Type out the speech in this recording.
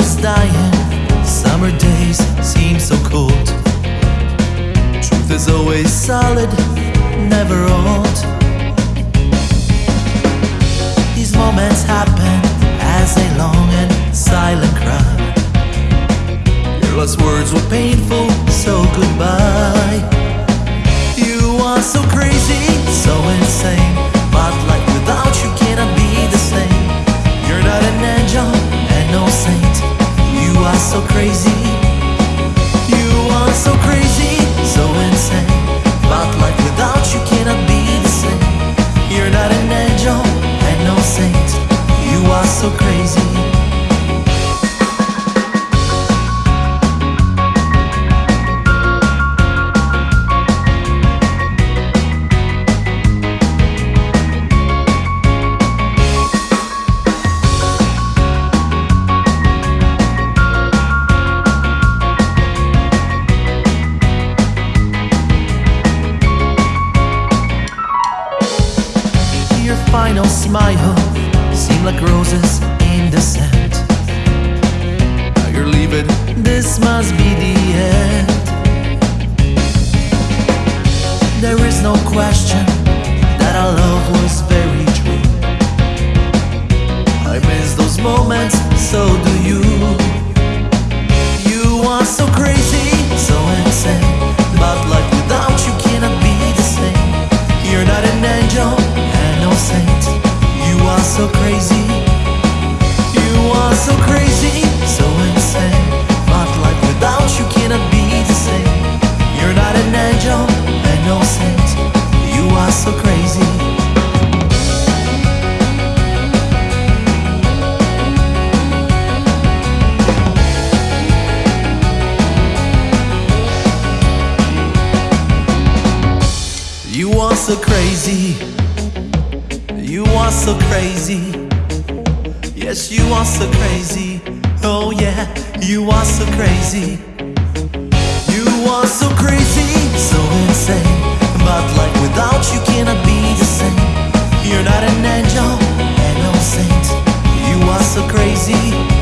is dying Summer days seem so cold. Truth is always solid, never old. These moments happen as a long and silent cry. Your last words were painful, so goodbye. You are so crazy. Crazy. Final smile seemed like roses in the sand. Now you're leaving, this must be the end. There is no question so crazy. You are so crazy. Yes, you are so crazy. Oh, yeah, you are so crazy. You are so crazy, so insane. But like without you cannot be the same. You're not an angel and no saint. You are so crazy.